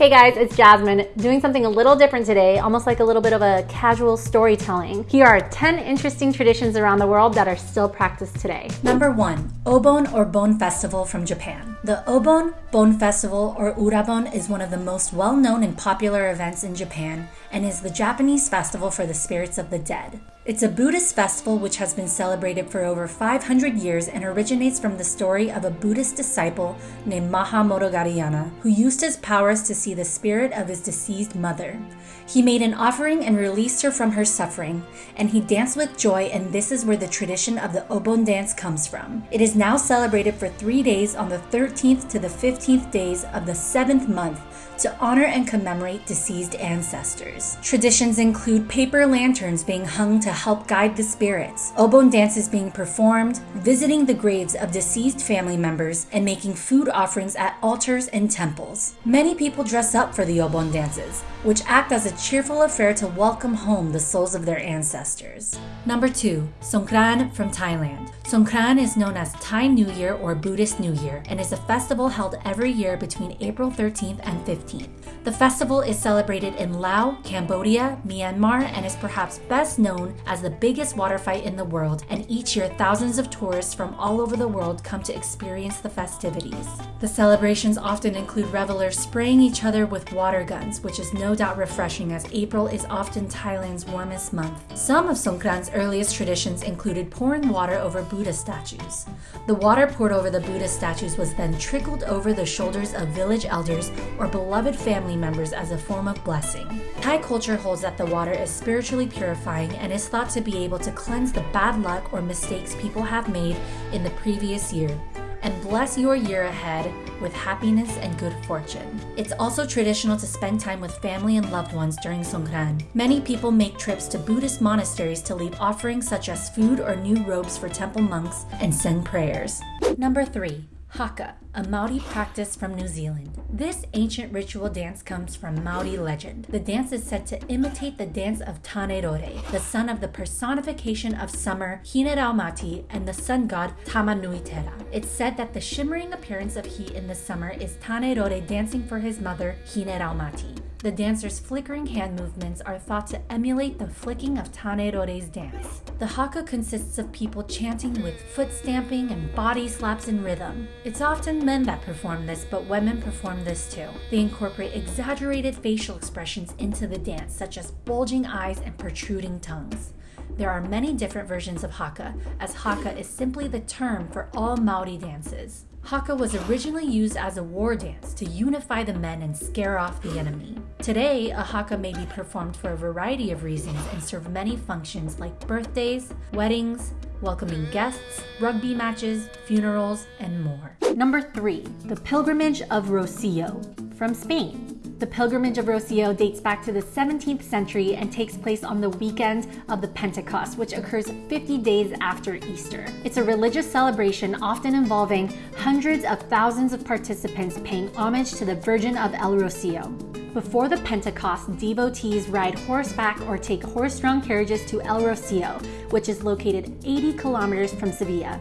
Hey guys, it's Jasmine, doing something a little different today, almost like a little bit of a casual storytelling. Here are 10 interesting traditions around the world that are still practiced today. Number one, Obon or Bon Festival from Japan. The Obon Bon Festival or Urabon is one of the most well known and popular events in Japan and is the Japanese festival for the spirits of the dead. It's a Buddhist festival which has been celebrated for over 500 years and originates from the story of a Buddhist disciple named Mahamaudgalyayana, who used his powers to see the spirit of his deceased mother. He made an offering and released her from her suffering, and he danced with joy, and this is where the tradition of the Obon dance comes from. It is now celebrated for three days on the 13th to the 15th days of the seventh month to honor and commemorate deceased ancestors. Traditions include paper lanterns being hung to help guide the spirits, Obon dances being performed, visiting the graves of deceased family members, and making food offerings at altars and temples. Many people dress up for the Obon dances, which act as a cheerful affair to welcome home the souls of their ancestors. Number 2. Songkran from Thailand. Songkran is known as Thai New Year or Buddhist New Year and is a festival held every year between April 13th and 15th. The festival is celebrated in Laos, Cambodia, Myanmar, and is perhaps best known as the biggest water fight in the world, and each year thousands of tourists from all over the world come to experience the festivities. The celebrations often include revelers spraying each other with water guns, which is no doubt refreshing as April is often Thailand's warmest month. Some of Songkran's earliest traditions included pouring water over Buddha statues. The water poured over the Buddha statues was then trickled over the shoulders of village elders or beloved family members as a form of blessing. Thai culture holds that the water is spiritually purifying and is thought to be able to cleanse the bad luck or mistakes people have made in the previous year and bless your year ahead with happiness and good fortune. It's also traditional to spend time with family and loved ones during Songkran. Many people make trips to Buddhist monasteries to leave offerings such as food or new robes for temple monks and send prayers. Number 3. Haka, a Maori practice from New Zealand. This ancient ritual dance comes from Maori legend. The dance is said to imitate the dance of Tanerore, the son of the personification of summer Hineraumati and the sun god Tamanuitera. It's said that the shimmering appearance of heat in the summer is Tanerore dancing for his mother Hineraumati. The dancer's flickering hand movements are thought to emulate the flicking of Tanerore's dance. The haka consists of people chanting with foot stamping and body slaps in rhythm. It's often men that perform this, but women perform this too. They incorporate exaggerated facial expressions into the dance, such as bulging eyes and protruding tongues. There are many different versions of haka, as haka is simply the term for all Maori dances. Haka was originally used as a war dance to unify the men and scare off the enemy. Today, a haka may be performed for a variety of reasons and serve many functions like birthdays, weddings, welcoming guests, rugby matches, funerals, and more. Number 3. The Pilgrimage of Rocio from Spain. The pilgrimage of Rocio dates back to the 17th century and takes place on the weekend of the Pentecost, which occurs 50 days after Easter. It's a religious celebration often involving hundreds of thousands of participants paying homage to the Virgin of El Rocio. Before the Pentecost, devotees ride horseback or take horse-drawn carriages to El Rocio, which is located 80 kilometers from Sevilla.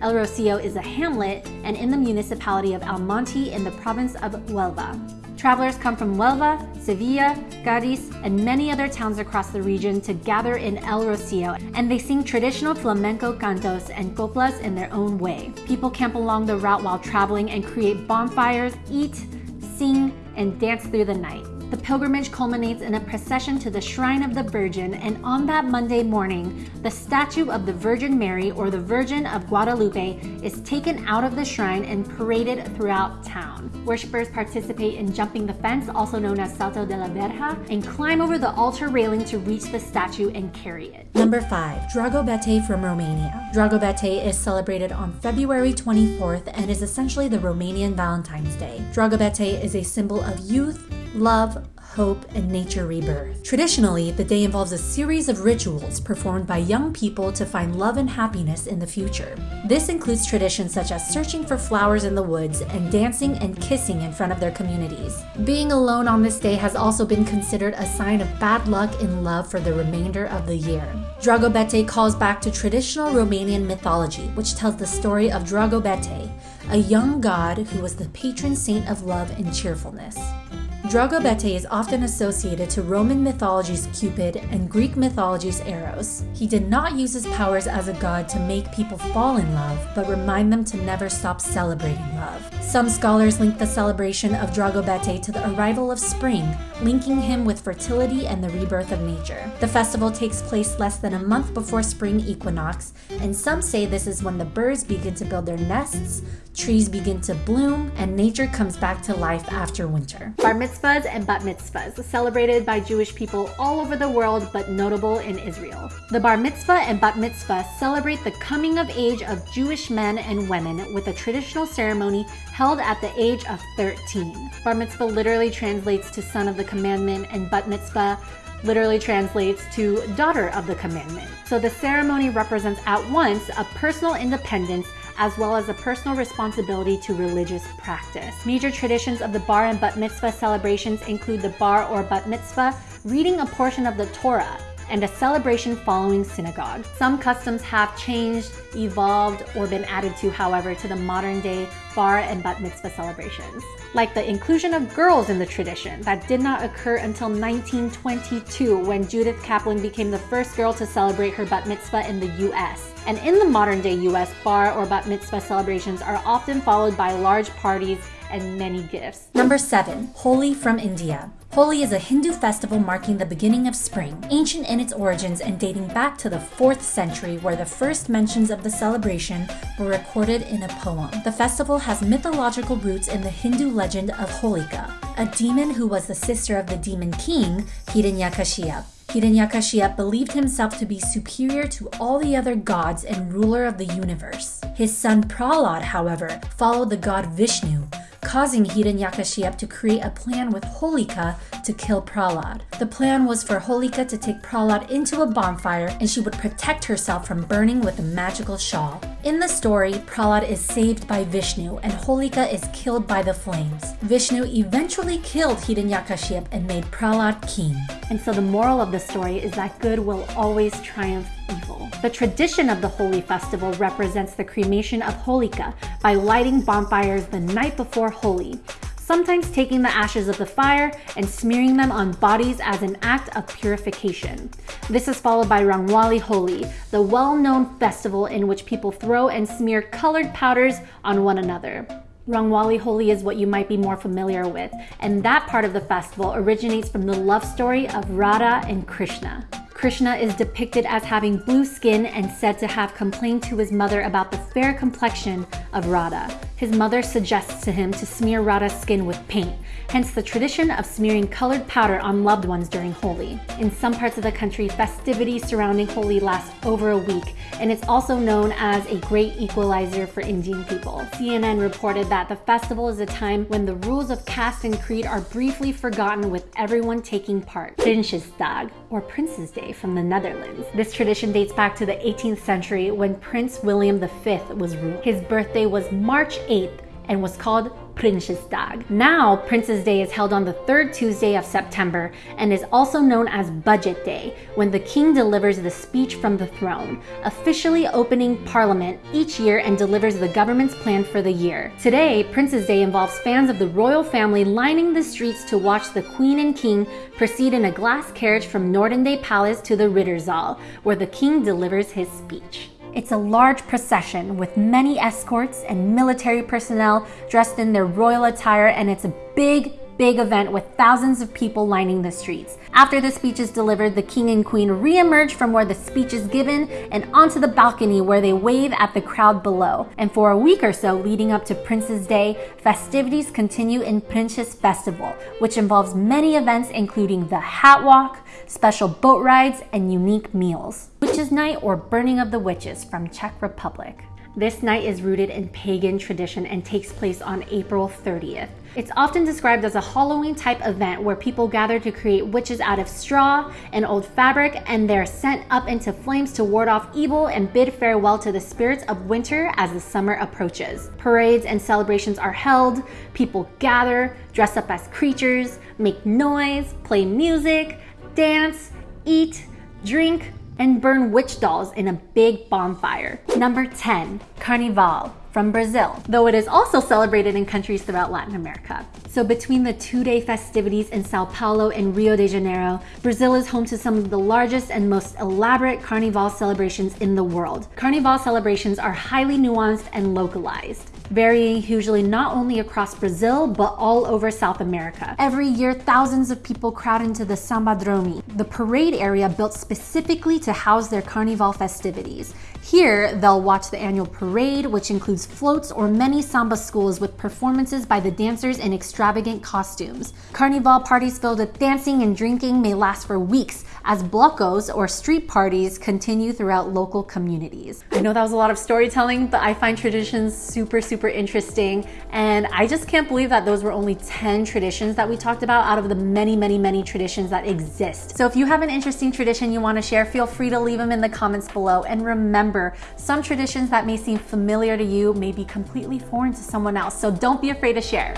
El Rocio is a hamlet and in the municipality of Almonte in the province of Huelva. Travelers come from Huelva, Sevilla, Cadiz, and many other towns across the region to gather in El Rocio, and they sing traditional flamenco cantos and coplas in their own way. People camp along the route while traveling and create bonfires, eat, sing, and dance through the night. The pilgrimage culminates in a procession to the Shrine of the Virgin, and on that Monday morning, the statue of the Virgin Mary or the Virgin of Guadalupe is taken out of the shrine and paraded throughout town. Worshippers participate in jumping the fence, also known as Salto de la Verja, and climb over the altar railing to reach the statue and carry it. Number 5. Dragobete from Romania. Dragobete is celebrated on February 24th and is essentially the Romanian Valentine's Day. Dragobete is a symbol of youth, love, hope, and nature rebirth. Traditionally, the day involves a series of rituals performed by young people to find love and happiness in the future. This includes traditions such as searching for flowers in the woods and dancing and kissing in front of their communities. Being alone on this day has also been considered a sign of bad luck in love for the remainder of the year. Dragobete calls back to traditional Romanian mythology, which tells the story of Dragobete, a young god who was the patron saint of love and cheerfulness. Dragobete is often associated to Roman mythology's Cupid and Greek mythology's Eros. He did not use his powers as a god to make people fall in love, but remind them to never stop celebrating love. Some scholars link the celebration of Dragobete to the arrival of spring, linking him with fertility and the rebirth of nature. The festival takes place less than a month before spring equinox, and some say this is when the birds begin to build their nests, trees begin to bloom, and nature comes back to life after winter. Bar mitzvahs and bat mitzvahs, celebrated by Jewish people all over the world but notable in Israel. The bar mitzvah and bat mitzvah celebrate the coming of age of Jewish men and women with a traditional ceremony held at the age of 13. Bar mitzvah literally translates to son of the commandment, and bat mitzvah literally translates to daughter of the commandment. So the ceremony represents at once a personal independence as well as a personal responsibility to religious practice. Major traditions of the bar and bat mitzvah celebrations include the bar or bat mitzvah reading a portion of the Torah and a celebration following synagogue. Some customs have changed, evolved, or been added to, however, to the modern day bar and bat mitzvah celebrations. Like the inclusion of girls in the tradition that did not occur until 1922 when Judith Kaplan became the first girl to celebrate her bat mitzvah in the US. And in the modern day US, bar or bat mitzvah celebrations are often followed by large parties and many gifts. Number 7. Holi from India. Holi is a Hindu festival marking the beginning of spring, ancient in its origins and dating back to the 4th century, where the first mentions of the celebration were recorded in a poem. The festival has mythological roots in the Hindu legend of Holika, a demon who was the sister of the demon king Hiranyakashipu. Hiranyakashipu believed himself to be superior to all the other gods and ruler of the universe. His son Prahlad, however, followed the god Vishnu, causing Hiranyakashipu to create a plan with Holika to kill Prahlad. The plan was for Holika to take Prahlad into a bonfire and she would protect herself from burning with a magical shawl. In the story, Prahlad is saved by Vishnu and Holika is killed by the flames. Vishnu eventually killed Hiranyakashipu and made Prahlad king. And so the moral of the story is that good will always triumph evil. The tradition of the Holi festival represents the cremation of Holika by lighting bonfires the night before Holi, sometimes taking the ashes of the fire and smearing them on bodies as an act of purification. This is followed by Rangwali Holi, the well-known festival in which people throw and smear colored powders on one another. Rangwali Holi is what you might be more familiar with, and that part of the festival originates from the love story of Radha and Krishna. Krishna is depicted as having blue skin and said to have complained to his mother about the fair complexion of Radha. His mother suggests to him to smear Radha's skin with paint, hence the tradition of smearing colored powder on loved ones during Holi. In some parts of the country, festivities surrounding Holi last over a week, and it's also known as a great equalizer for Indian people. CNN reported that the festival is a time when the rules of caste and creed are briefly forgotten with everyone taking part. Prinsjesdag, or Prince's Day from the Netherlands. This tradition dates back to the 18th century when Prince William V was ruled. His birthday was March 8th and was called Prinsjesdag. Now, Prince's Day is held on the third Tuesday of September and is also known as Budget Day, when the king delivers the speech from the throne, officially opening parliament each year and delivers the government's plan for the year. Today, Prince's Day involves fans of the royal family lining the streets to watch the queen and king proceed in a glass carriage from Noordeinde Palace to the Ridderzaal, where the king delivers his speech. It's a large procession with many escorts and military personnel dressed in their royal attire, and it's a big, big event with thousands of people lining the streets. After the speech is delivered, the king and queen re-emerge from where the speech is given and onto the balcony where they wave at the crowd below. And for a week or so leading up to Prince's Day, festivities continue in Princes Festival, which involves many events including the hat walk, special boat rides, and unique meals. Witches Night or Burning of the Witches from Czech Republic. This night is rooted in pagan tradition and takes place on April 30th. It's often described as a Halloween type event where people gather to create witches out of straw and old fabric and they're sent up into flames to ward off evil and bid farewell to the spirits of winter as the summer approaches. Parades and celebrations are held, people gather, dress up as creatures, make noise, play music, dance, eat, drink, and burn witch dolls in a big bonfire. Number 10, Carnival, from Brazil, though it is also celebrated in countries throughout Latin America. So between the two-day festivities in Sao Paulo and Rio de Janeiro, Brazil is home to some of the largest and most elaborate Carnival celebrations in the world. Carnival celebrations are highly nuanced and localized varying hugely not only across Brazil, but all over South America. Every year, thousands of people crowd into the Sambadrome, the parade area built specifically to house their Carnival festivities. Here, they'll watch the annual parade, which includes floats or many samba schools with performances by the dancers in extravagant costumes. Carnival parties filled with dancing and drinking may last for weeks as blocos or street parties continue throughout local communities. I know that was a lot of storytelling, but I find traditions super, super interesting. And I just can't believe that those were only 10 traditions that we talked about out of the many, many, many traditions that exist. So if you have an interesting tradition you wanna share, feel free to leave them in the comments below. And remember, remember, some traditions that may seem familiar to you may be completely foreign to someone else, so don't be afraid to share.